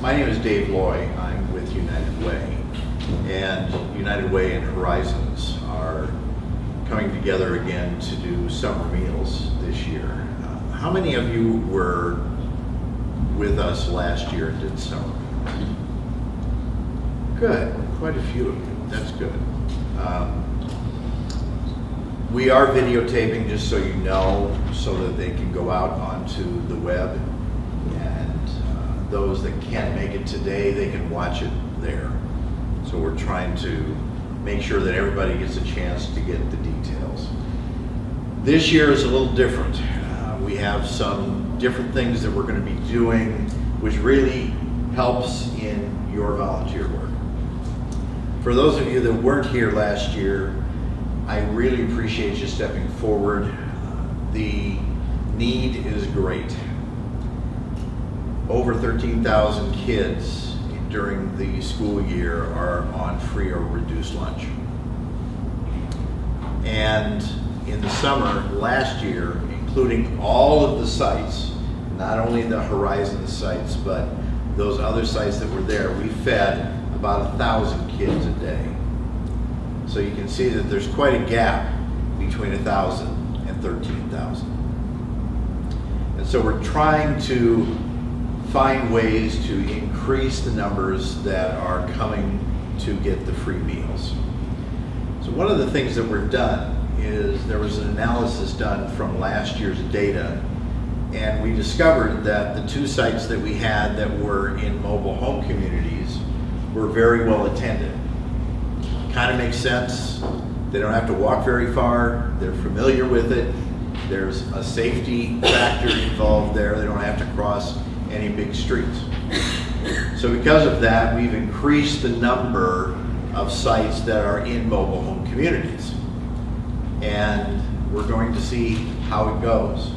my name is Dave Loy. I'm with United Way. And United Way and Horizons are coming together again to do summer meals this year. Uh, how many of you were with us last year and did summer meals? Good, quite a few of you. That's good. Um, we are videotaping, just so you know, so that they can go out onto the web. And those that can't make it today, they can watch it there. So we're trying to make sure that everybody gets a chance to get the details. This year is a little different. Uh, we have some different things that we're going to be doing, which really helps in your volunteer work. For those of you that weren't here last year, I really appreciate you stepping forward. The need is great. Over 13,000 kids during the school year are on free or reduced lunch. And in the summer last year, including all of the sites, not only the Horizon sites, but those other sites that were there, we fed about a thousand kids a day. So you can see that there's quite a gap between 1,000 and 13,000. And so we're trying to find ways to increase the numbers that are coming to get the free meals. So one of the things that we've done is there was an analysis done from last year's data and we discovered that the two sites that we had that were in mobile home communities were very well attended kind of makes sense. They don't have to walk very far. They're familiar with it. There's a safety factor involved there. They don't have to cross any big streets. So because of that, we've increased the number of sites that are in mobile home communities. And we're going to see how it goes.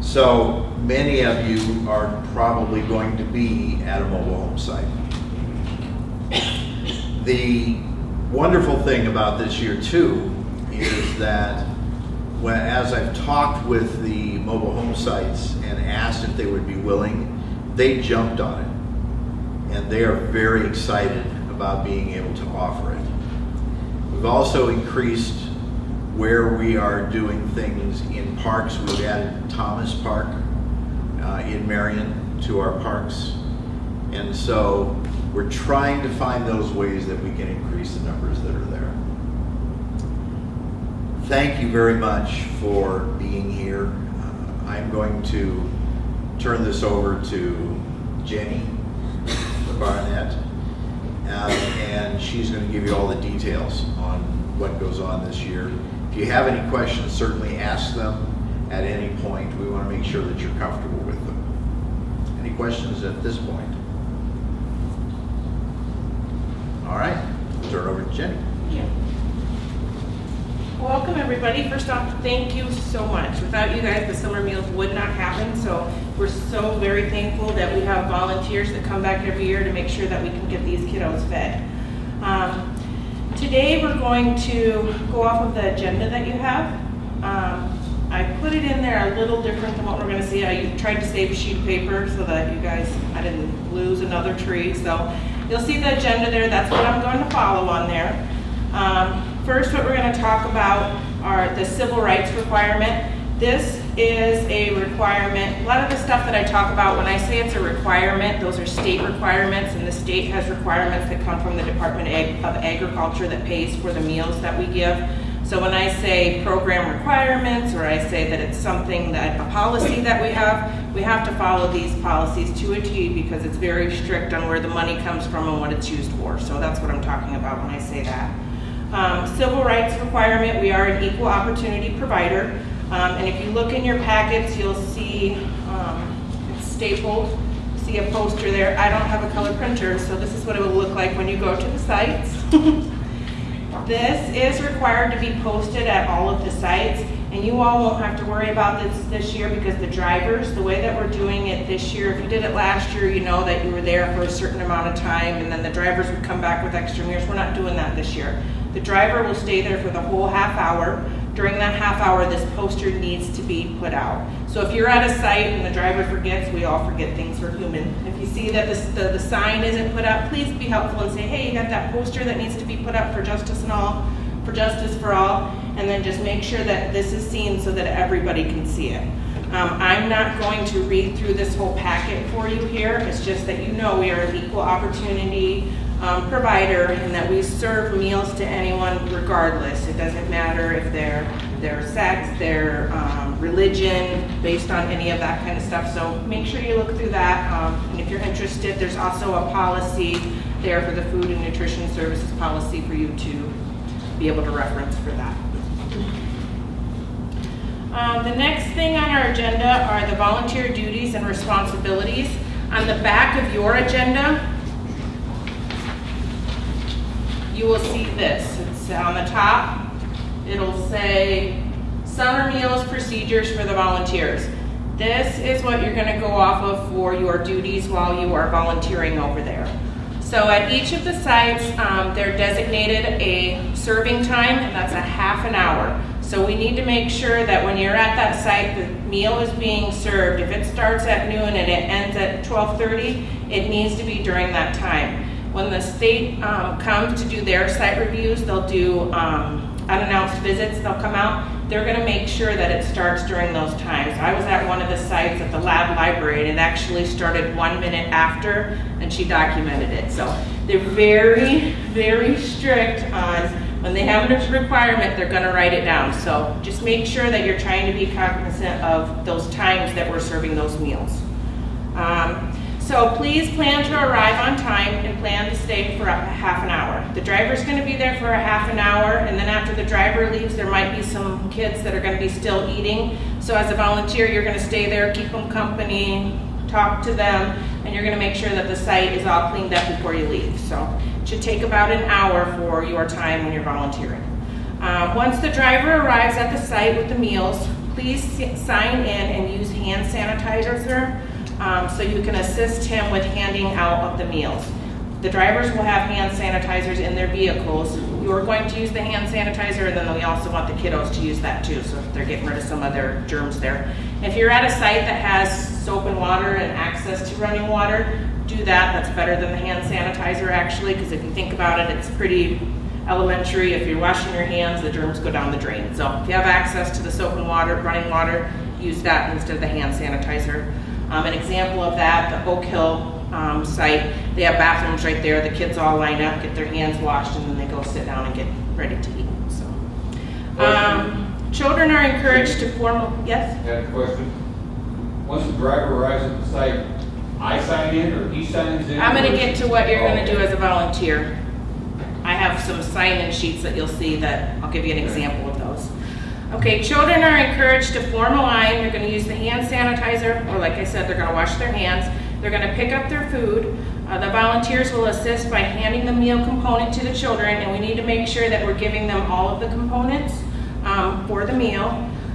So many of you are probably going to be at a mobile home site. The wonderful thing about this year too is that when, as I've talked with the mobile home sites and asked if they would be willing, they jumped on it. And they are very excited about being able to offer it. We've also increased where we are doing things in parks. We've added Thomas Park uh, in Marion to our parks. And so we're trying to find those ways that we can increase the numbers that are there. Thank you very much for being here. I'm going to turn this over to Jenny Barnett, uh, and she's going to give you all the details on what goes on this year. If you have any questions, certainly ask them at any point. We want to make sure that you're comfortable with them. Any questions at this point? All right, turn it over to Jenny. Yeah. Welcome, everybody. First off, thank you so much. Without you guys, the summer meals would not happen, so we're so very thankful that we have volunteers that come back every year to make sure that we can get these kiddos fed. Um, today, we're going to go off of the agenda that you have. Um, I put it in there a little different than what we're gonna see. I tried to save sheet paper so that you guys, I didn't lose another tree, so You'll see the agenda there. That's what I'm going to follow on there. Um, first, what we're going to talk about are the civil rights requirement. This is a requirement. A lot of the stuff that I talk about, when I say it's a requirement, those are state requirements, and the state has requirements that come from the Department of Agriculture that pays for the meals that we give. So when I say program requirements, or I say that it's something that, a policy that we have, we have to follow these policies to a T because it's very strict on where the money comes from and what it's used for. So that's what I'm talking about when I say that. Um, civil rights requirement, we are an equal opportunity provider. Um, and if you look in your packets, you'll see um, it's stapled. See a poster there. I don't have a color printer, so this is what it will look like when you go to the sites. This is required to be posted at all of the sites, and you all won't have to worry about this this year because the drivers, the way that we're doing it this year, if you did it last year, you know that you were there for a certain amount of time, and then the drivers would come back with extra mirrors. We're not doing that this year. The driver will stay there for the whole half hour. during that half hour, this poster needs to be put out. So if you're at a site and the driver forgets, we all forget things, we're human. If you see that this- the, the sign isn't put up, please be helpful and say, hey, you got that poster that needs to be put up for justice and all, for justice for all, and then just make sure that this is seen so that everybody can see it. Um, I'm not going to read through this whole packet for you here, it's just that you know we are an equal opportunity um, provider and that we serve meals to anyone regardless. It doesn't matter if they're, their sex, their um, religion, based on any of that kind of stuff. So make sure you look through that. Um, and if you're interested, there's also a policy there for the food and nutrition services policy for you to be able to reference for that. Um, the next thing on our agenda are the volunteer duties and responsibilities. On the back of your agenda, you will see this. It's on the top. It'll say summer meals procedures for the volunteers. This is what you're gonna go off of for your duties while you are volunteering over there. So at each of the sites, um, they're designated a serving time, and that's a half an hour. So we need to make sure that when you're at that site, the meal is being served. If it starts at noon and it ends at 12:30, it needs to be during that time. When the state um, comes to do their site reviews, they'll do um, unannounced visits, they'll come out. They're gonna make sure that it starts during those times. I was at one of the sites at the lab library and it actually started one minute after and she documented it. So they're very, very strict on, when they have a requirement, they're gonna write it down. So just make sure that you're trying to be cognizant of those times that we're serving those meals. Um, so please plan to arrive on time and plan to stay for a half an hour. The driver's gonna be there for a half an hour, and then after the driver leaves, there might be some kids that are gonna be still eating. So as a volunteer, you're gonna stay there, keep them company, talk to them, and you're gonna make sure that the site is all cleaned up before you leave. So it should take about an hour for your time when you're volunteering. Um, once the driver arrives at the site with the meals, please sign in and use hand sanitizer um, so you can assist him with handing out of the meals. The drivers will have hand sanitizers in their vehicles. You're going to use the hand sanitizer, and then we also want the kiddos to use that too, so they're getting rid of some of their germs there. If you're at a site that has soap and water and access to running water, do that. That's better than the hand sanitizer actually, because if you think about it, it's pretty elementary. If you're washing your hands, the germs go down the drain. So if you have access to the soap and water, running water, use that instead of the hand sanitizer. Um, an example of that, the Oak Hill um, site, they have bathrooms right there. The kids all line up, get their hands washed, and then they go sit down and get ready to eat. So, um, children are encouraged to formal. Yes. Got a question? Once the driver arrives at the site, I sign in or he signs in? I'm gonna get to what you're gonna do as a volunteer. I have some sign-in sheets that you'll see that, I'll give you an example. Okay, children are encouraged to form a line, they're gonna use the hand sanitizer, or like I said, they're gonna wash their hands. They're gonna pick up their food. Uh, the volunteers will assist by handing the meal component to the children, and we need to make sure that we're giving them all of the components, um, for the meal.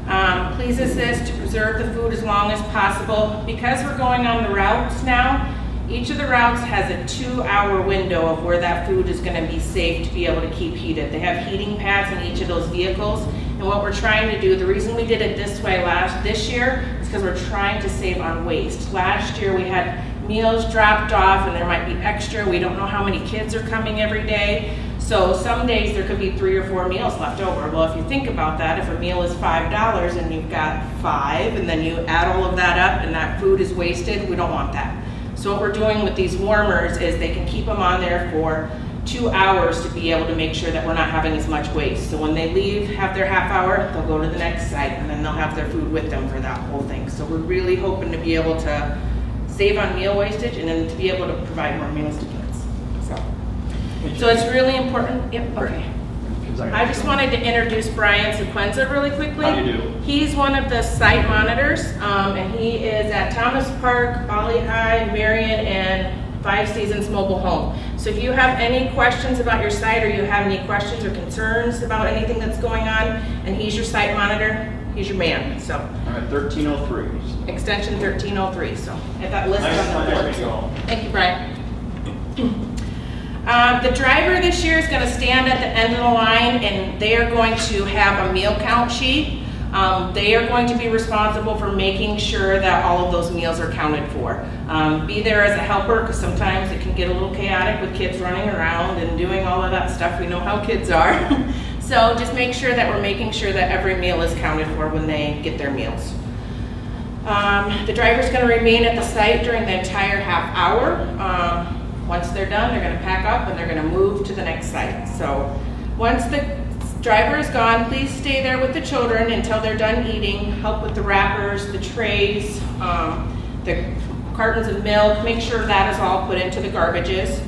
Um, please assist to preserve the food as long as possible. Because we're going on the routes now, each of the routes has a two-hour window of where that food is gonna be safe to be able to keep heated. They have heating pads in each of those vehicles, and what we're trying to do, the reason we did it this way last, this year, is because we're trying to save on waste. Last year, we had meals dropped off, and there might be extra, we don't know how many kids are coming every day. So some days, there could be three or four meals left over. Well, if you think about that, if a meal is five dollars and you've got five, and then you add all of that up, and that food is wasted, we don't want that. So what we're doing with these warmers is they can keep them on there for two hours to be able to make sure that we're not having as much waste. So when they leave, have their half hour, they'll go to the next site and then they'll have their food with them for that whole thing. So we're really hoping to be able to save on meal wastage and then to be able to provide more meals to kids. So, so it's really important, yep, okay. I just wanted to introduce Brian Sequenza really quickly. How do you do? He's one of the site monitors, um, and he is at Thomas Park, Valley High, Marion, and Five Seasons Mobile Home. So if you have any questions about your site, or you have any questions or concerns about anything that's going on, and he's your site monitor, he's your man, so. Thirteen oh three. Extension thirteen oh three, so, at that list Nice, on the board. nice to go. Thank you, Brian. Um, Um, the driver this year is gonna stand at the end of the line and they are going to have a meal count sheet. Um, they are going to be responsible for making sure that all of those meals are counted for. Um, be there as a helper, because sometimes it can get a little chaotic with kids running around and doing all of that stuff. We know how kids are. so just make sure that we're making sure that every meal is counted for when they get their meals. Um, the driver's gonna remain at the site during the entire half hour. Once they're done, they're gonna pack up and they're gonna move to the next site. So, once the driver is gone, please stay there with the children until they're done eating. Help with the wrappers, the trays, um, the cartons of milk. Make sure that is all put into the garbages.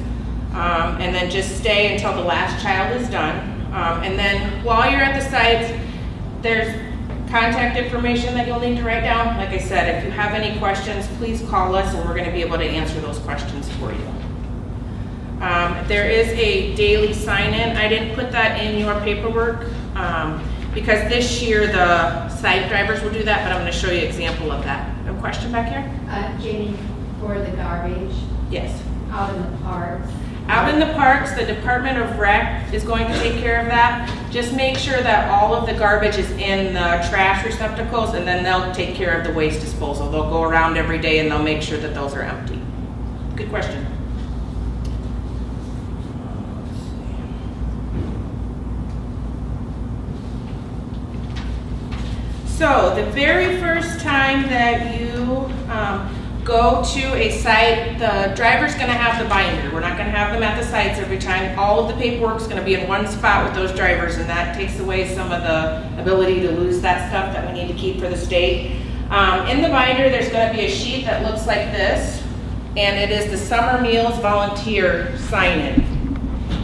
Um, and then just stay until the last child is done. Um, and then while you're at the sites, there's contact information that you'll need to write down. Like I said, if you have any questions, please call us and we're gonna be able to answer those questions for you. Um, there is a daily sign-in. I didn't put that in your paperwork, um, because this year the site drivers will do that, but I'm gonna show you an example of that. A question back here? Uh, Jenny, for the garbage Yes. out in the parks. Out in the parks, the Department of Rec is going to take care of that. Just make sure that all of the garbage is in the trash receptacles and then they'll take care of the waste disposal. They'll go around every day and they'll make sure that those are empty. Good question. So the very first time that you um, go to a site, the driver's gonna have the binder. We're not gonna have them at the sites every time. All of the paperwork's gonna be in one spot with those drivers, and that takes away some of the ability to lose that stuff that we need to keep for the state. Um, in the binder, there's gonna be a sheet that looks like this, and it is the Summer Meals Volunteer sign-in.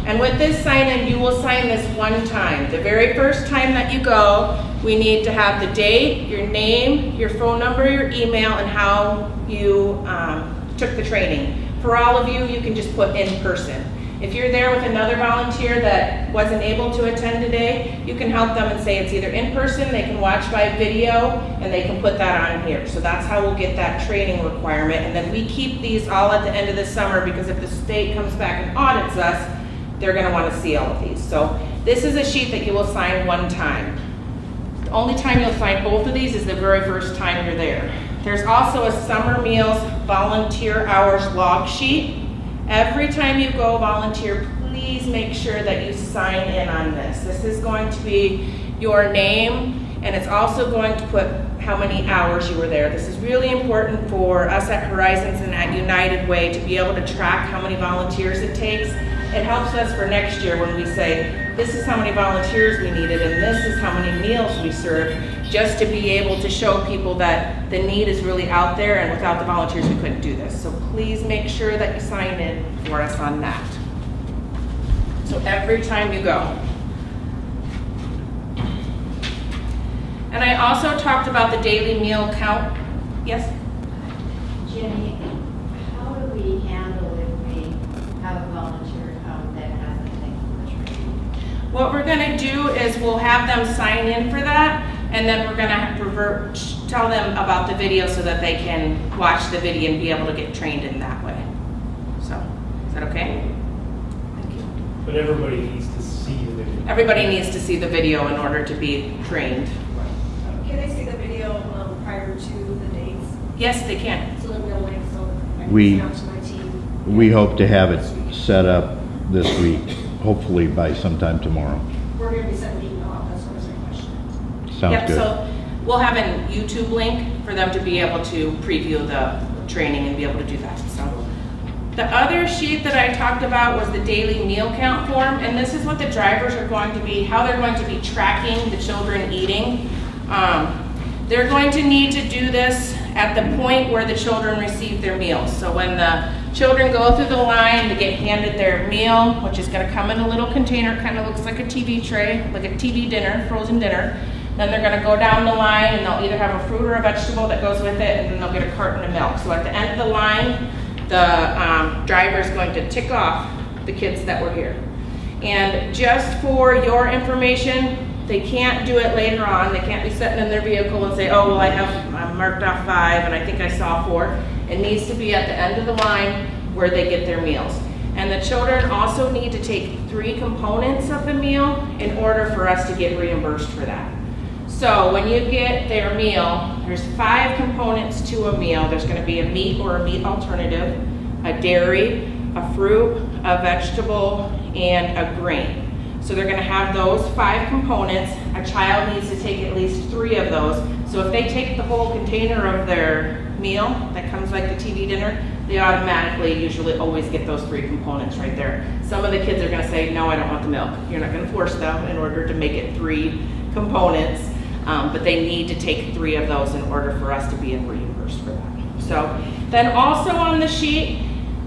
And with this sign-in, you will sign this one time. The very first time that you go, we need to have the date, your name, your phone number, your email, and how you um, took the training. For all of you, you can just put in person. If you're there with another volunteer that wasn't able to attend today, you can help them and say it's either in person, they can watch by video, and they can put that on here. So that's how we'll get that training requirement. And then we keep these all at the end of the summer because if the state comes back and audits us, they're gonna wanna see all of these. So this is a sheet that you will sign one time. Only time you'll sign both of these is the very first time you're there. There's also a summer meals volunteer hours log sheet. Every time you go volunteer, please make sure that you sign in on this. This is going to be your name and it's also going to put how many hours you were there. This is really important for us at Horizons and at United Way to be able to track how many volunteers it takes. It helps us for next year when we say, this is how many volunteers we needed and this is how many meals we served, just to be able to show people that the need is really out there and without the volunteers we couldn't do this. So please make sure that you sign in for us on that. So every time you go. And I also talked about the daily meal count. Yes? Jenny, how do we handle if we have a volunteer come that hasn't taken the training? What we're gonna do is we'll have them sign in for that, and then we're gonna revert, tell them about the video so that they can watch the video and be able to get trained in that way. So, is that okay? Thank you. But everybody needs to see the video. Everybody needs to see the video in order to be trained. Can they see the video um, prior to the dates? Yes, they can. So then we'll link, so I can We- send out to my team. We hope to have it set up this week, hopefully by sometime tomorrow. We're gonna be sending email out, that's what was my question. Sounds Yep, good. so we'll have a YouTube link for them to be able to preview the training and be able to do that, so. The other sheet that I talked about was the daily meal count form, and this is what the drivers are going to be, how they're going to be tracking the children eating. Um, They're going to need to do this at the point where the children receive their meals. So when the children go through the line to get handed their meal, which is gonna come in a little container, kind of looks like a TV tray, like a TV dinner, frozen dinner. Then they're gonna go down the line and they'll either have a fruit or a vegetable that goes with it, and then they'll get a carton of milk. So at the end of the line, the um, driver is going to tick off the kids that were here. And just for your information, they can't do it later on. They can't be sitting in their vehicle and say, oh, well, I have, I marked off five and I think I saw four. It needs to be at the end of the line where they get their meals. And the children also need to take three components of the meal in order for us to get reimbursed for that. So when you get their meal, there's five components to a meal. There's gonna be a meat or a meat alternative, a dairy, a fruit, a vegetable, and a grain. So they're gonna have those five components. A child needs to take at least three of those. So if they take the whole container of their meal that comes like the TV dinner, they automatically usually always get those three components right there. Some of the kids are gonna say, no, I don't want the milk. You're not gonna force them in order to make it three components. Um, but they need to take three of those in order for us to be reimbursed for that. So then also on the sheet,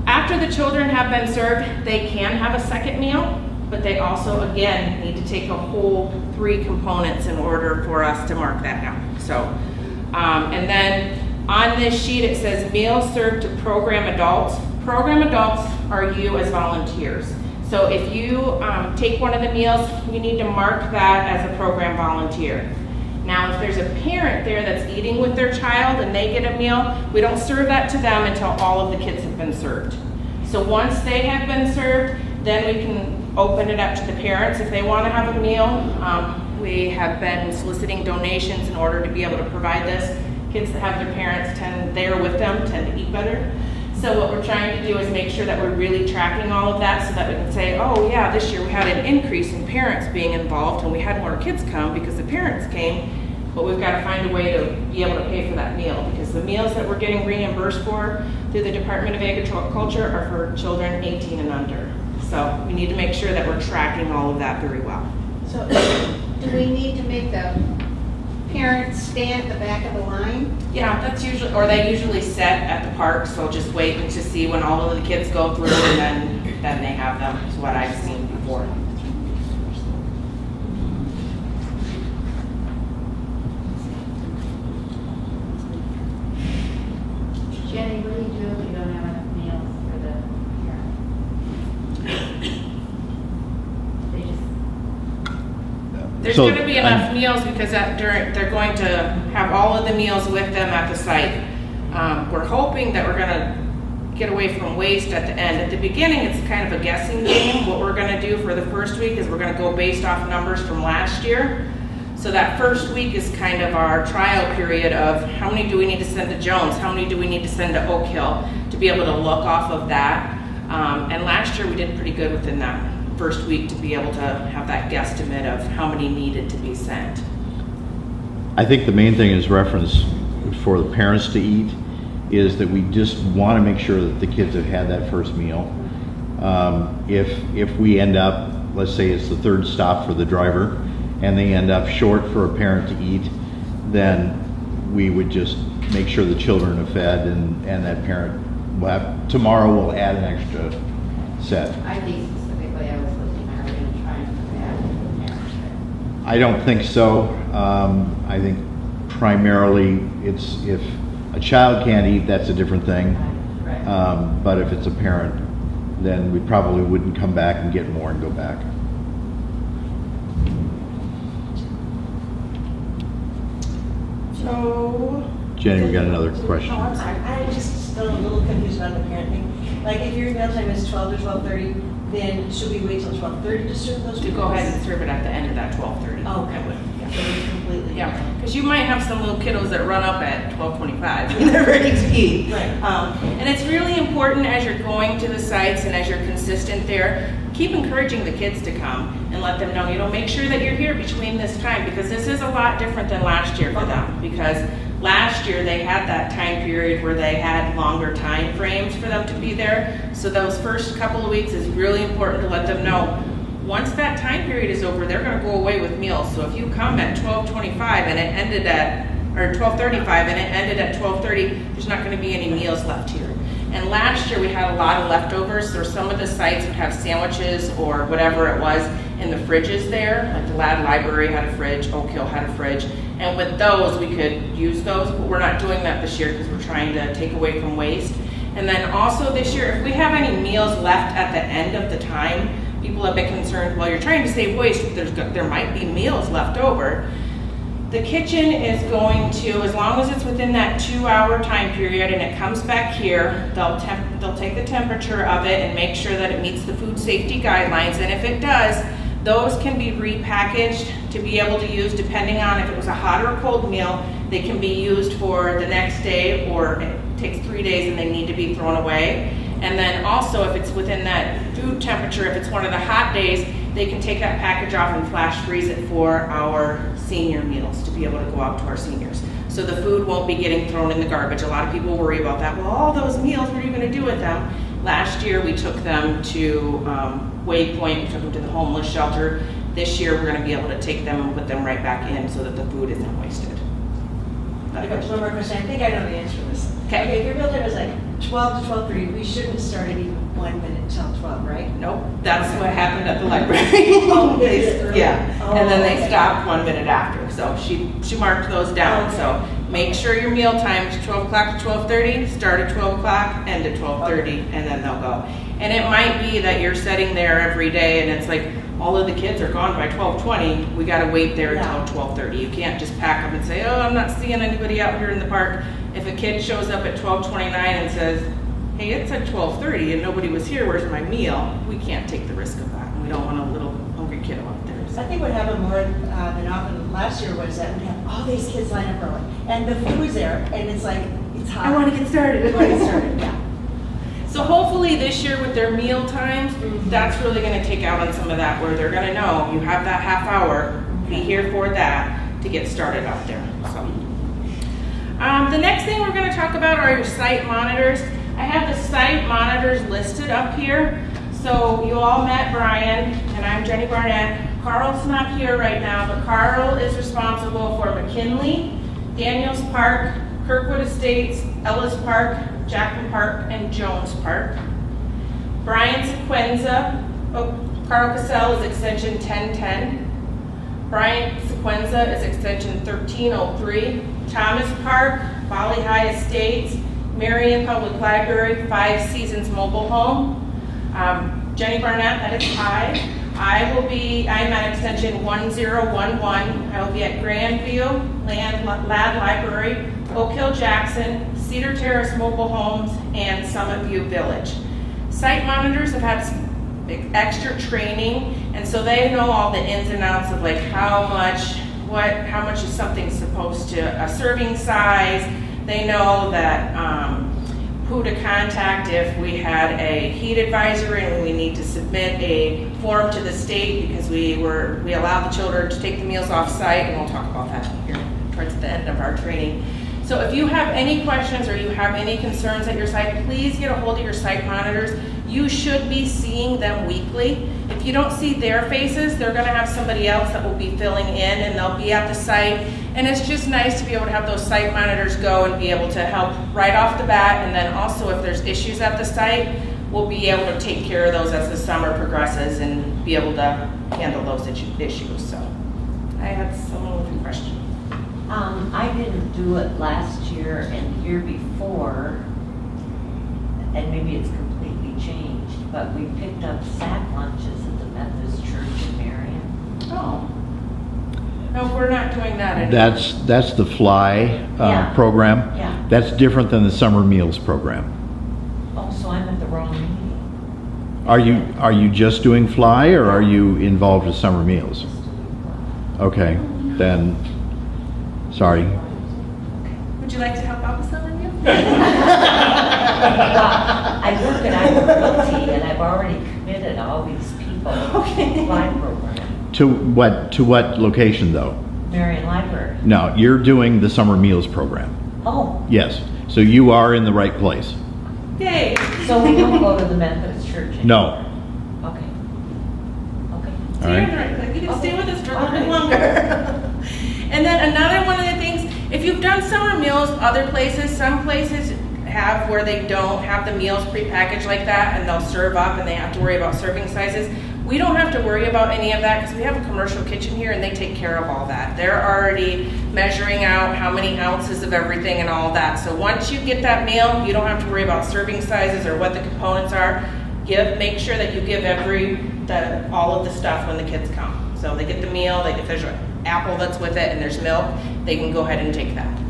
after the children have been served, they can have a second meal, but they also, again, need to take a whole three components in order for us to mark that down. So, um, and then on this sheet, it says meals served to program adults. Program adults are you as volunteers. So if you um, take one of the meals, you need to mark that as a program volunteer. Now, if there's a parent there that's eating with their child and they get a meal, we don't serve that to them until all of the kids have been served. So once they have been served, then we can open it up to the parents if they want to have a meal. Um, we have been soliciting donations in order to be able to provide this. Kids that have their parents tend, there with them, tend to eat better. So what we're trying to do is make sure that we're really tracking all of that so that we can say, oh yeah, this year we had an increase in parents being involved and we had more kids come because the parents came. But we've got to find a way to be able to pay for that meal because the meals that we're getting reimbursed for through the Department of Agriculture are for children 18 and under. So we need to make sure that we're tracking all of that very well. So do we need to make the parents stand at the back of the line? Yeah, that's usually, or they usually set at the park, so just wait to see when all of the kids go through and then, then they have them, is what I've seen before. Jenny, what do you do if you don't have enough meals for the parents? They So, gonna be enough meals because that during, they're going to have all of the meals with them at the site. Um, we're hoping that we're gonna get away from waste at the end. At the beginning, it's kind of a guessing game. What we're gonna do for the first week is we're gonna go based off numbers from last year. So that first week is kind of our trial period of how many do we need to send to Jones? How many do we need to send to Oak Hill? To be able to look off of that. Um, and last year, we did pretty good within that first week to be able to have that guesstimate of how many needed to be sent. I think the main thing is reference for the parents to eat is that we just want to make sure that the kids have had that first meal. Um, if, if we end up, let's say it's the third stop for the driver, and they end up short for a parent to eat, then we would just make sure the children are fed and, and that parent will have, tomorrow we'll add an extra set. I think specifically, I was looking, are we gonna try and put that in the parents? I don't think so. Um, I think primarily it's if a child can't eat, that's a different thing. Um, but if it's a parent, then we probably wouldn't come back and get more and go back. So, Jenny, we got another question. Oh, I'm sorry, I'm just still a little confused about the parent thing. Like, if your meal time is twelve to twelve-thirty, then should we wait till twelve-thirty to serve those? to go ahead and serve it at the end of that twelve thirty. Oh, okay. So it's completely. Yeah, because you might have some little kiddos that run up at twelve twenty-five and they're ready to eat. Right. Um, and it's really important as you're going to the sites and as you're consistent there, keep encouraging the kids to come and let them know, you know, make sure that you're here between this time because this is a lot different than last year for them. Because last year they had that time period where they had longer time frames for them to be there. So those first couple of weeks is really important to let them know, once that time period is over, they're gonna go away with meals. So if you come at twelve twenty-five and it ended at, or twelve thirty-five and it ended at twelve thirty, there's not gonna be any meals left here. And last year, we had a lot of leftovers, so some of the sites would have sandwiches or whatever it was in the fridges there. Like the Ladd Library had a fridge, Oak Hill had a fridge. And with those, we could use those, but we're not doing that this year because we're trying to take away from waste. And then also this year, if we have any meals left at the end of the time, people have been concerned, well, you're trying to save waste, there might be meals left over. The kitchen is going to, as long as it's within that two-hour time period and it comes back here, they'll they'll take the temperature of it and make sure that it meets the food safety guidelines, and if it does, those can be repackaged to be able to use depending on if it was a hot or cold meal. They can be used for the next day, or it takes three days and they need to be thrown away. And then also, if it's within that food temperature, if it's one of the hot days, they can take that package off and flash freeze it for our senior meals to be able to go out to our seniors. So the food won't be getting thrown in the garbage. A lot of people worry about that. Well, all those meals, what are you going to do with them? Last year, we took them to um, Waypoint, we took them to the homeless shelter. This year, we're going to be able to take them and put them right back in so that the food isn't wasted. I got one more question, I think I know the answer to this. Okay. okay if your time is like twelve to twelve-thirty, we shouldn't start at even one minute till twelve, right? Nope, that's what happened at the library. Oh, They- is it really? Yeah, and then Oh, they okay. stopped one minute after, so she, she marked those down, so make sure your meal time is twelve o'clock to twelve thirty, start at twelve o'clock, end at twelve thirty, and then they'll go. And it might be that you're sitting there every day and it's like, all of the kids are gone by twelve twenty, we gotta wait there Yeah. until twelve thirty. You can't just pack up and say, oh, I'm not seeing anybody out here in the park. If a kid shows up at twelve twenty-nine and says, hey, it's at twelve thirty and nobody was here, where's my meal? We can't take the risk of that. We don't want a little hungry kiddo out there. I think what happened more uh, than often last year was that we had all these kids line up early, and the food's there, and it's like, it's hot. I wanna get started. We wanna get started, yeah. So hopefully this year with their meal times, Mhm. that's really gonna take out on some of that, where they're gonna know, you have that half hour, be here for that, to get started out there, so. Um, the next thing we're gonna talk about are your site monitors. I have the site monitors listed up here. So you all met Brian, and I'm Jenny Barnett. Carl's not here right now, but Carl is responsible for McKinley, Daniels Park, Kirkwood Estates, Ellis Park, Jackman Park, and Jones Park. Brian Sequenza, oh, Carl Cassell is extension 1010. Brian Sequenza is extension 1303. Thomas Park, Valley High Estates, Marion Public Library, Five Seasons Mobile Home. Um, Jenny Barnett, that is I. I will be, I'm at extension 1011. I will be at Grandview, Land, Ladd Library, Oak Hill Jackson, Cedar Terrace Mobile Homes, and Summit View Village. Site monitors have had extra training, and so they know all the ins and outs of like how much, what, how much is something supposed to, a serving size. They know that, um, who to contact if we had a heat advisory and we need to submit a form to the state because we were, we allowed the children to take the meals off site, and we'll talk about that here towards the end of our training. So if you have any questions or you have any concerns at your site, please get a hold of your site monitors. You should be seeing them weekly. If you don't see their faces, they're gonna have somebody else that will be filling in and they'll be at the site. And it's just nice to be able to have those site monitors go and be able to help right off the bat. And then also if there's issues at the site, we'll be able to take care of those as the summer progresses and be able to handle those issues, so. I had someone with a question. Um, I didn't do it last year and the year before, and maybe it's but we picked up sack lunches at the Methodist Church in Marion. Oh. No, we're not doing that anymore. That's, that's the Fly uh, Yeah. program. Yeah. That's different than the Summer Meals program. Oh, so I'm at the wrong meeting. Are you, are you just doing Fly, or are you involved with Summer Meals? Okay, then, sorry. Would you like to help out with some of you? I work at Iowa Realty and I've already committed all these people to the fly program. To what, to what location, though? Marion Library. No, you're doing the Summer Meals program. Oh, Yes, so you are in the right place. Yay. so we don't go to the Methodist Church anymore? No, Okay. Okay. So All you're in the right place. You can stay with us for a little bit longer. and then another one of the things, if you've done summer meals other places, some places have where they don't have the meals prepackaged like that and they'll serve up and they have to worry about serving sizes. We don't have to worry about any of that because we have a commercial kitchen here and they take care of all that. They're already measuring out how many ounces of everything and all that. So once you get that meal, you don't have to worry about serving sizes or what the components are. Give, make sure that you give every, the, all of the stuff when the kids come. So they get the meal, they get, there's a apple that's with it and there's milk, they can go ahead and take that.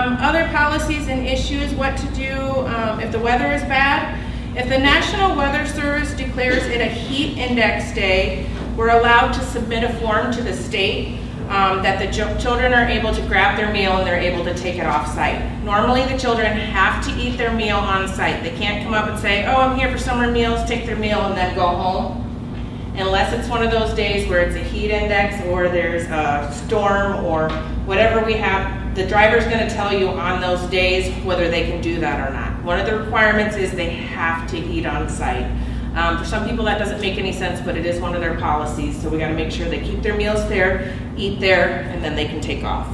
Um, other policies and issues, what to do um, if the weather is bad. If the National Weather Service declares it a heat index day, we're allowed to submit a form to the state um, that the children are able to grab their meal and they're able to take it off site. Normally, the children have to eat their meal on site. They can't come up and say, oh, I'm here for summer meals, take their meal and then go home. Unless it's one of those days where it's a heat index or there's a storm or whatever we have, the driver's gonna tell you on those days whether they can do that or not. One of the requirements is they have to eat on site. Um, for some people, that doesn't make any sense, but it is one of their policies, so we gotta make sure they keep their meals there, eat there, and then they can take off.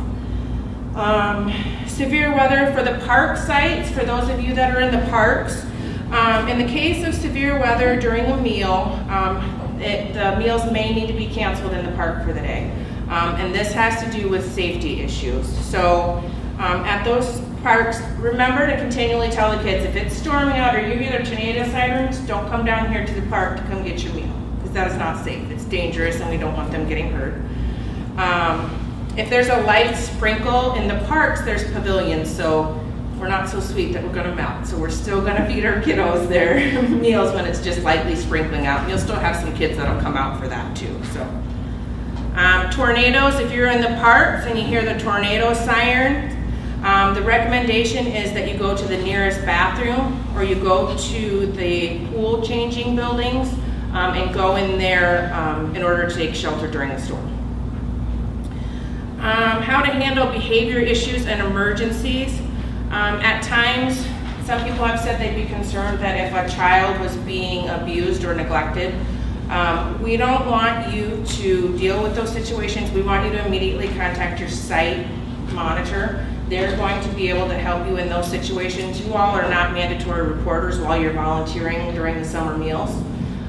Um, severe weather for the park sites, for those of you that are in the parks. Um, in the case of severe weather during a meal, um, it, the meals may need to be canceled in the park for the day. Um, and this has to do with safety issues. So um, at those parks, remember to continually tell the kids if it's storming out or you hear tornado sirens, don't come down here to the park to come get your meal because that is not safe. It's dangerous and we don't want them getting hurt. Um, if there's a light sprinkle in the parks, there's pavilions, so we're not so sweet that we're gonna melt. So we're still gonna feed our kiddos their meals when it's just lightly sprinkling out. And you'll still have some kids that'll come out for that too, so. Um, tornadoes, if you're in the parks and you hear the tornado siren, um, the recommendation is that you go to the nearest bathroom or you go to the pool changing buildings um, and go in there um, in order to take shelter during the storm. Um, how to handle behavior issues and emergencies. Um, at times, some people have said they'd be concerned that if a child was being abused or neglected, um, we don't want you to deal with those situations. We want you to immediately contact your site monitor. They're going to be able to help you in those situations. You all are not mandatory reporters while you're volunteering during the summer meals.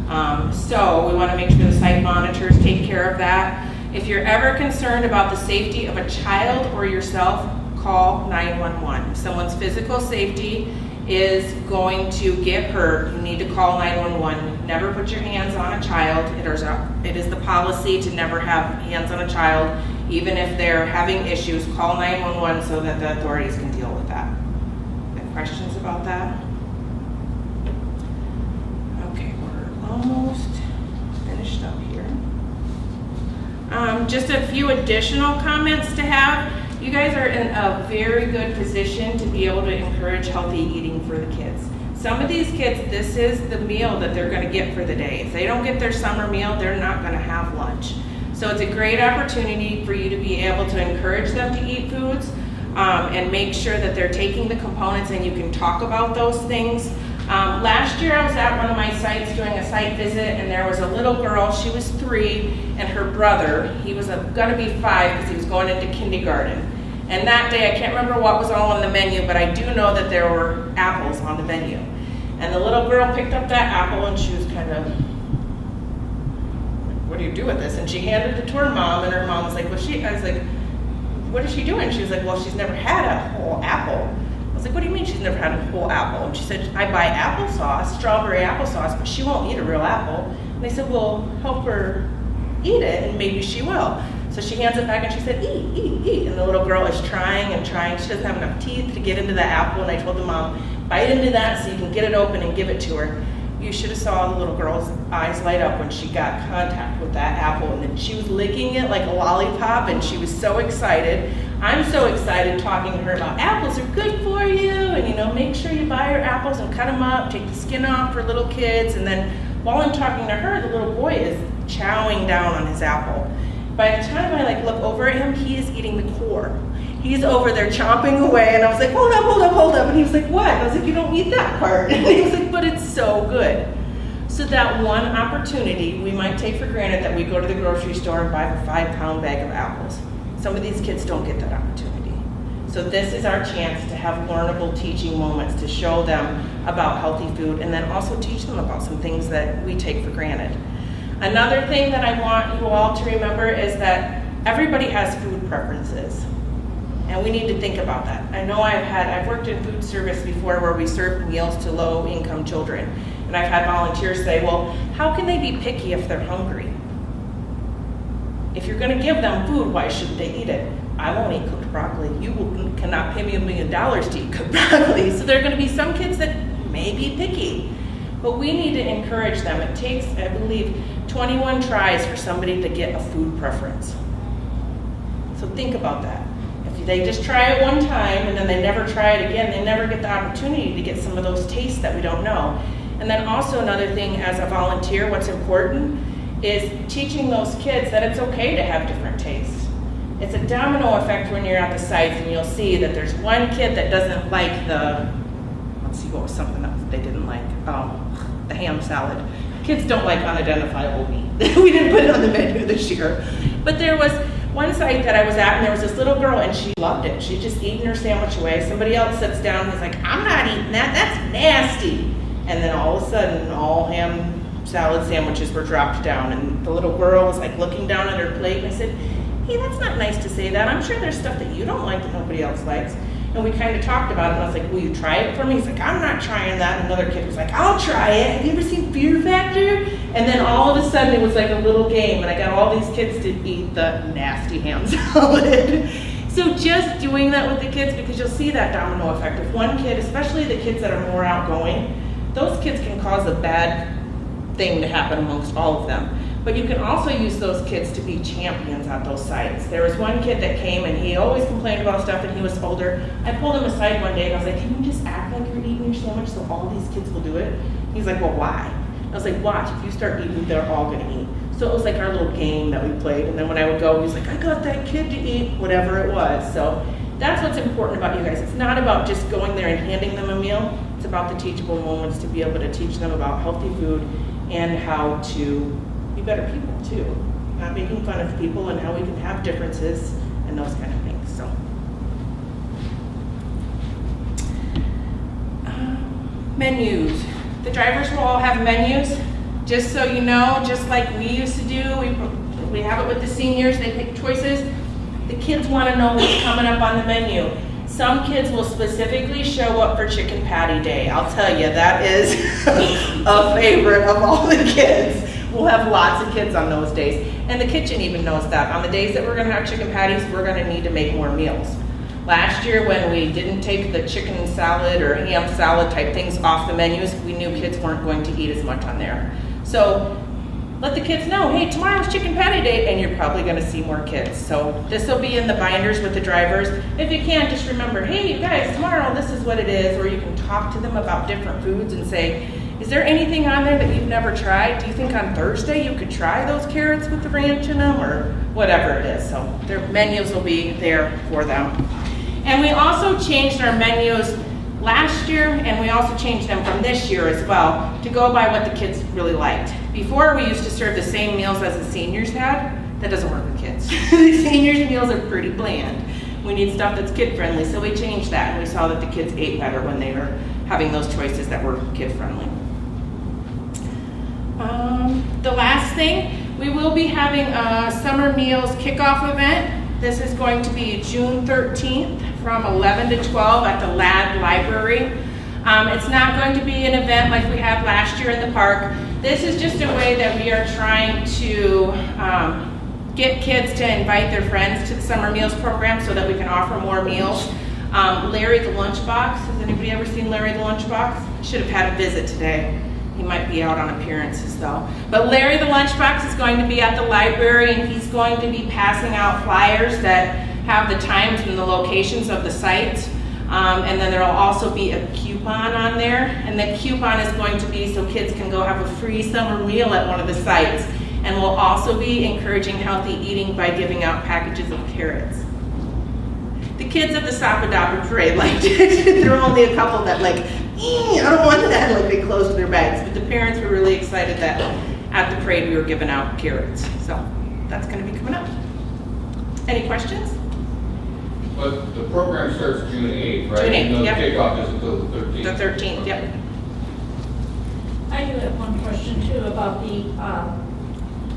Um, so we want to make sure the site monitors take care of that. If you're ever concerned about the safety of a child or yourself, call 911. Someone's physical safety is going to give her, you need to call 911. Never put your hands on a child. It is, a, it is the policy to never have hands on a child, even if they're having issues. Call 911 so that the authorities can deal with that. Any questions about that? Okay, we're almost finished up here. Um, just a few additional comments to have. You guys are in a very good position to be able to encourage healthy eating for the kids. Some of these kids, this is the meal that they're gonna get for the day. If they don't get their summer meal, they're not gonna have lunch. So it's a great opportunity for you to be able to encourage them to eat foods um, and make sure that they're taking the components and you can talk about those things. Um, last year I was at one of my sites doing a site visit and there was a little girl, she was three, and her brother, he was gonna be five because he was going into kindergarten. And that day, I can't remember what was all on the menu, but I do know that there were apples on the menu. And the little girl picked up that apple and she was kind of, what do you do with this? And she handed it to her mom and her mom was like, well, she, I was like, what is she doing? She was like, well, she's never had a whole apple. I was like, what do you mean she's never had a whole apple? And she said, I buy applesauce, strawberry applesauce, but she won't eat a real apple. And they said, well, help her eat it and maybe she will. So she hands it back and she said, eat, eat, eat. And the little girl is trying and trying. She doesn't have enough teeth to get into the apple. And I told the mom, bite into that so you can get it open and give it to her. You should have saw the little girl's eyes light up when she got contact with that apple. And then she was licking it like a lollipop and she was so excited. I'm so excited talking to her about apples are good for you. And you know, make sure you buy her apples and cut them up, take the skin off for little kids. And then while I'm talking to her, the little boy is chowing down on his apple. By the time I like look over at him, he is eating the core. He's over there chomping away, and I was like, hold up, hold up, hold up. And he was like, what? And I was like, you don't eat that part. And he was like, but it's so good. So that one opportunity we might take for granted that we go to the grocery store and buy a five pound bag of apples. Some of these kids don't get that opportunity. So this is our chance to have learnable teaching moments to show them about healthy food and then also teach them about some things that we take for granted. Another thing that I want you all to remember is that everybody has food preferences. And we need to think about that. I know I've had, I've worked in food service before where we served meals to low income children. And I've had volunteers say, well, how can they be picky if they're hungry? If you're gonna give them food, why shouldn't they eat it? I won't eat cooked broccoli. You will- cannot pay me a million dollars to eat cooked broccoli. So there are gonna be some kids that may be picky. But we need to encourage them. It takes, I believe, 21 tries for somebody to get a food preference. So think about that. If they just try it one time and then they never try it again, they never get the opportunity to get some of those tastes that we don't know. And then also another thing as a volunteer, what's important is teaching those kids that it's okay to have different tastes. It's a domino effect when you're at the sites and you'll see that there's one kid that doesn't like the, let's see, what was something else they didn't like? Um, the ham salad. Kids don't like unidentifiable meat. we didn't put it on the menu this year. But there was one site that I was at and there was this little girl and she loved it. She'd just eaten her sandwich away. Somebody else sits down and is like, I'm not eating that. That's nasty. And then all of a sudden, all ham salad sandwiches were dropped down and the little girl was like looking down at her plate and I said, hey, that's not nice to say that. I'm sure there's stuff that you don't like that nobody else likes. And we kind of talked about it, and I was like, will you try it for me? He's like, I'm not trying that. And another kid was like, I'll try it. Have you ever seen Fear Factor? And then all of a sudden it was like a little game, and I got all these kids to eat the nasty ham salad. so just doing that with the kids, because you'll see that domino effect. If one kid, especially the kids that are more outgoing, those kids can cause a bad thing to happen amongst all of them. But you can also use those kids to be champions at those sites. There was one kid that came and he always complained about stuff and he was older. I pulled him aside one day and I was like, Can you just act like you're eating your sandwich so all these kids will do it? He's like, Well, why? I was like, Watch, if you start eating, they're all gonna eat. So it was like our little game that we played. And then when I would go, he's like, I got that kid to eat whatever it was. So that's what's important about you guys. It's not about just going there and handing them a meal. It's about the teachable moments to be able to teach them about healthy food and how to be better people too. Not making fun of people and how we can have differences and those kind of things. So. Um, Menus. The drivers will all have menus. Just so you know, just like we used to do, we, we have it with the seniors, they pick choices. The kids want to know what's coming up on the menu. Some kids will specifically show up for chicken patty day. I'll tell you, that is a favorite of all the kids. We'll have lots of kids on those days. And the kitchen even knows that. On the days that we're gonna have chicken patties, we're gonna need to make more meals. Last year, when we didn't take the chicken salad or ham salad type things off the menus, we knew kids weren't going to eat as much on there. So let the kids know, hey, tomorrow's chicken patty day, and you're probably gonna see more kids. So this will be in the binders with the drivers. If you can, just remember, hey, you guys, tomorrow this is what it is, or you can talk to them about different foods and say, is there anything on there that you've never tried? Do you think on Thursday you could try those carrots with the ranch in them, or whatever it is? So their menus will be there for them. And we also changed our menus last year, and we also changed them from this year as well to go by what the kids really liked. Before, we used to serve the same meals as the seniors had. That doesn't work with kids. the seniors' meals are pretty bland. We need stuff that's kid friendly, so we changed that, and we saw that the kids ate better when they were having those choices that were kid friendly. Um, the last thing, we will be having a summer meals kickoff event. This is going to be June 13th from 11 to 12 at the Ladd Library. Um, it's not going to be an event like we had last year in the park. This is just a way that we are trying to um, get kids to invite their friends to the summer meals program so that we can offer more meals. Um, Larry the Lunchbox, has anybody ever seen Larry the Lunchbox? Should have had a visit today. He might be out on appearances though. But Larry the Lunchbox is going to be at the library and he's going to be passing out flyers that have the times and the locations of the sites. Um, and then there'll also be a coupon on there. And the coupon is going to be so kids can go have a free summer meal at one of the sites. And we'll also be encouraging healthy eating by giving out packages of carrots. The kids at the Sapadapa parade liked it. there were only a couple that like, "Ee, I don't want that, like they closed their bags. But the parents were really excited that at the parade we were giving out carrots. So that's gonna be coming up. Any questions? But the program starts June eighth, right? June 8th, And the yep. kickoff is until the thirteenth. The thirteenth, yep. I do have one question too about the, um,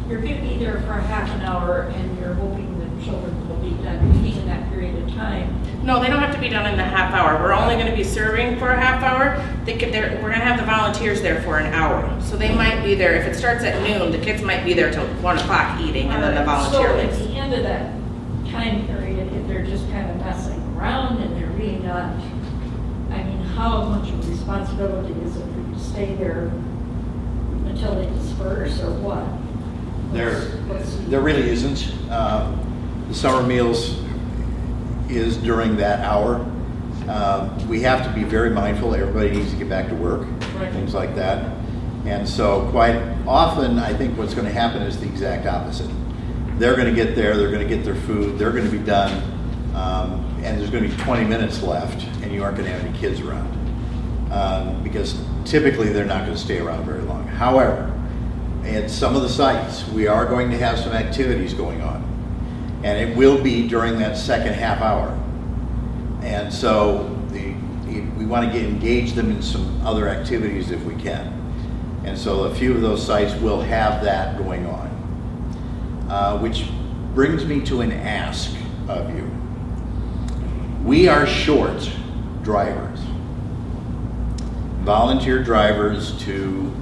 you're giving there for a half an hour and you're hoping that children will be done eating in that period of time. No, they don't have to be done in the half hour. We're only gonna be serving for a half hour. They could, they're, we're gonna have the volunteers there for an hour. So they might be there, if it starts at noon, the kids might be there till one o'clock eating and then the Alright, volunteer So at the end of that time period, if they're just kind of messing around and they're really not, I mean, how much of a responsibility is it for you to stay there until they disperse or what? There, What's- what's- there really isn't. Um, The summer meals is during that hour. Um, We have to be very mindful, everybody needs to get back to work, Right. things like that. And so quite often, I think what's going to happen is the exact opposite. They're going to get there, they're going to get their food, they're going to be done, um, and there's going to be 20 minutes left, and you aren't going to have any kids around. Um, Because typically, they're not going to stay around very long. However, at some of the sites, we are going to have some activities going on. And it will be during that second half hour. And so the, we want to get, engage them in some other activities if we can. And so a few of those sites will have that going on. Uh, which brings me to an ask of you. We are short drivers. Volunteer drivers to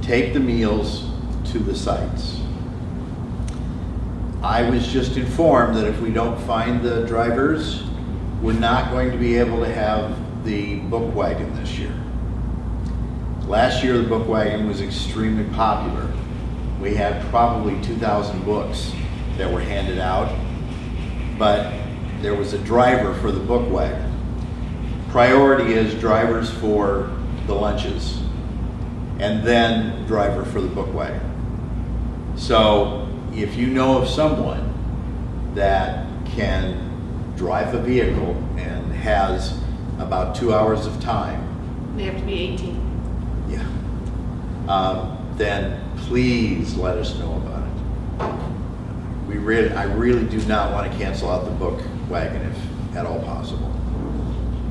take the meals to the sites. I was just informed that if we don't find the drivers, we're not going to be able to have the book wagon this year. Last year, the book wagon was extremely popular. We had probably 2,000 books that were handed out, but there was a driver for the book wagon. Priority is drivers for the lunches, and then driver for the book wagon. So if you know of someone that can drive a vehicle and has about two hours of time, They have to be eighteen. yeah, um, then please let us know about it. We really, I really do not want to cancel out the book wagon if at all possible.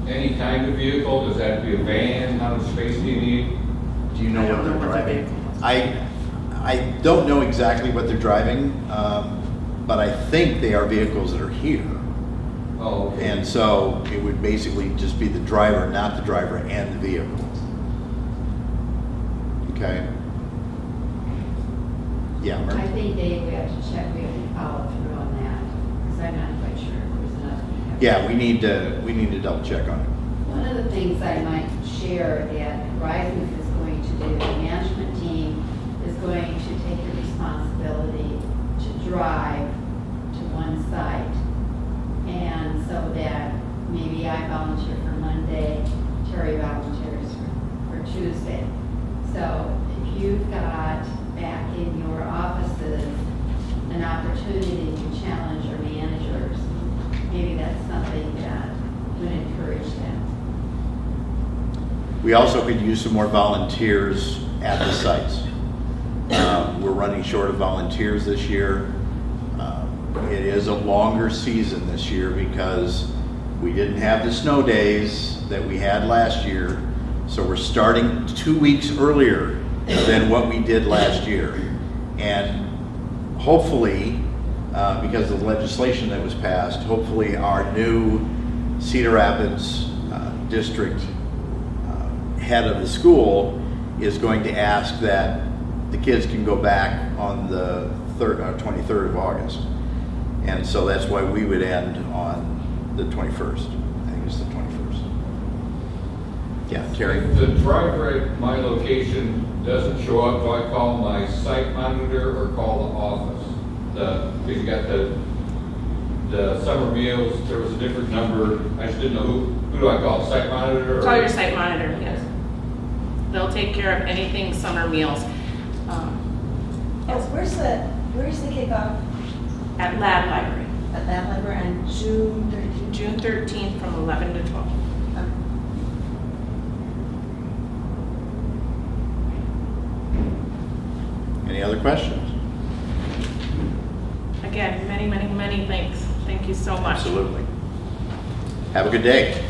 Any kind of vehicle, does that have to be a van, how much space do you need? Do you know I what don't they're know what the driving? vehicle is. I, I don't know exactly what they're driving, um, but I think they are vehicles that are here. Oh, okay. And so it would basically just be the driver, not the driver and the vehicle. Okay? Yeah, I think Dave, we have to check, we have to follow through on that, because I'm not quite sure if there's enough. Yeah, we need to, we need to double check on it. One of the things I might share that Horizons is going to do, the management team is going to take the responsibility to drive to one site. And so that maybe I volunteer for Monday, Terry volunteers for, for Tuesday. So if you've got back in your offices an opportunity to challenge your managers, maybe that's something that would encourage them. We also could use some more volunteers at the sites. Um, We're running short of volunteers this year. Um, It is a longer season this year because we didn't have the snow days that we had last year. So we're starting two weeks earlier than what we did last year. And hopefully, uh, because of the legislation that was passed, hopefully our new Cedar Rapids uh, district uh, head of the school is going to ask that the kids can go back on the third, uh, 23rd of August. And so that's why we would end on the 21st. I think it's the 21st. Yeah, Terry? If the driver at my location doesn't show up, do I call my site monitor or call the office? The, because you got the, the summer meals, there was a different number, I just didn't know who, who do I call, site monitor? or- Call your site monitor, yes. They'll take care of anything summer meals. Oh, where's the, where's the kickoff At Ladd Library, at Ladd library on June thirteenth? June thirteenth from eleven to twelve. Okay. Any other questions? Again, many, many, many thanks. Thank you so much. Absolutely. Have a good day.